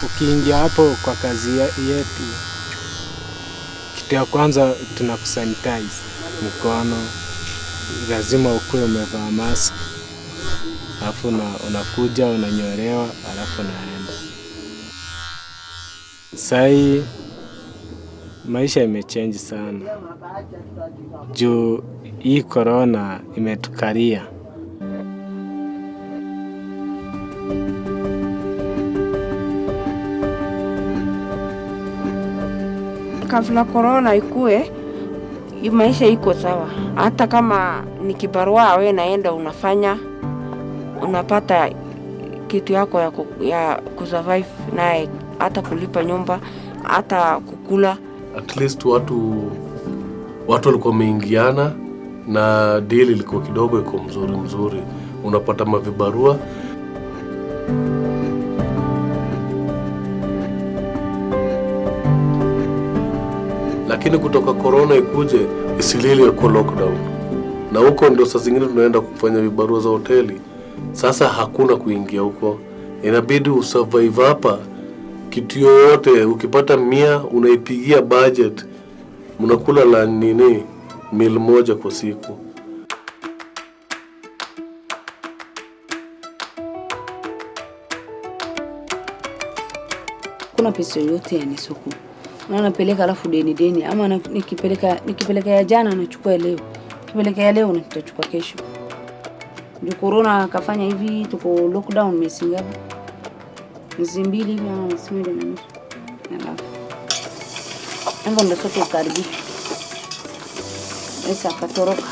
tukiingia hapo kwa kazi yetu, kitu ya kwanza tunakusanitize mkono, lazima ukuwe umevaa mask, alafu una, unakuja unanyolewa, alafu unaenda. Sahii maisha imechange sana juu hii korona imetukalia. Kabla korona ikue, maisha iko sawa. Hata kama ni kibarua we naenda unafanya, unapata kitu yako ya, ya kusurvive naye, hata kulipa nyumba, hata kukula. at least watu watu walikuwa wameingiana na deal ilikuwa kidogo iko mzuri mzuri, unapata mavibarua lakini kutoka corona ikuje isilili iko lockdown, na huko ndio saa zingine tunaenda kufanya vibarua za hoteli. Sasa hakuna kuingia huko, inabidi usurvive hapa. Kitu yoyote ukipata mia unaipigia budget, mnakula la nini mil moja kwa siku. kuna pesa yoyote ya nisuku na alafu deni deni, ama nikipeleka nikipeleka ya jana nachukua leo, nikipeleka ya leo nitachukua kesho. Ndio corona akafanya hivi, tuko lockdown miezi ngapi? Miezi mbili hivi ama miezi mbili na nusu, alafu hivyo ndio sote ukaribisha Esa akatoroka.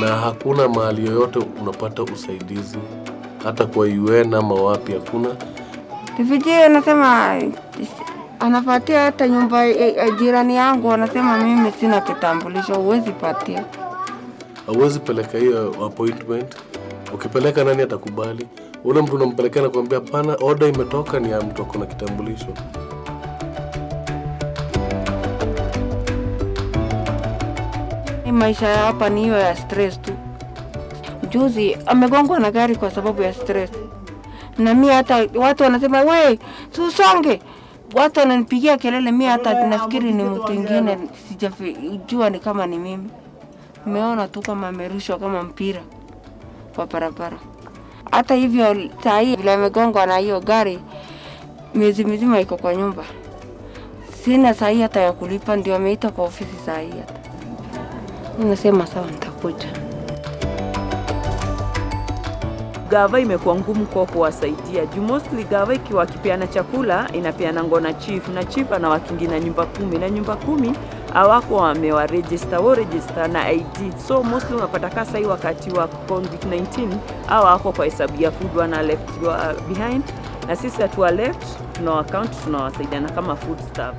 na hakuna mahali yoyote unapata usaidizi, hata kwa UN ama wapi, hakuna. Refugee anasema anapatia hata nyumba ya- ya jirani yangu, anasema mimi sina kitambulisho, huwezi patia. Hauwezi peleka hiyo appointment. Ukipeleka nani atakubali? Ule mtu unampelekea nakuambia hapana, order imetoka, ni ya mtu ako na kitambulisho. Maisha ya hapa ni hiyo ya stress tu. Juzi amegongwa na gari kwa sababu ya stress, na mimi hata watu wanasema we susonge, watu wananipigia kelele, mimi hata nafikiri ni mtu mwingine, sijajua ni kama ni mimi. Nimeona tu kama amerushwa kama mpira kwa barabara. Hata hivyo saa hii vile amegongwa na hiyo gari, miezi mizima iko kwa nyumba, sina saa hii hata ya kulipa, ndio ameita kwa ofisi saa hii hata Nasema sawa, nitakuja. Gava imekuwa ngumu kwa kuwasaidia. Juu mostly gava ikiwa akipeana chakula inapeana ngona chief na chief ana watu wengine na nyumba kumi. Na nyumba kumi hawako wamewaregister wo register na ID so mostly unapata kasa hii wakati wa COVID-19 au wako kwa hesabu ya food wana left behind. Na sisi hatuwa left tuna account tunawasaidiana kama food staff